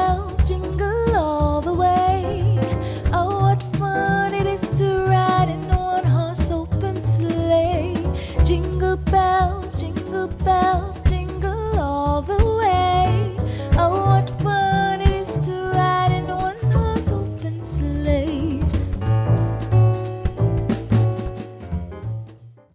bells jingle all the way. Oh, what fun it is to ride in one horse open sleigh. Jingle bells.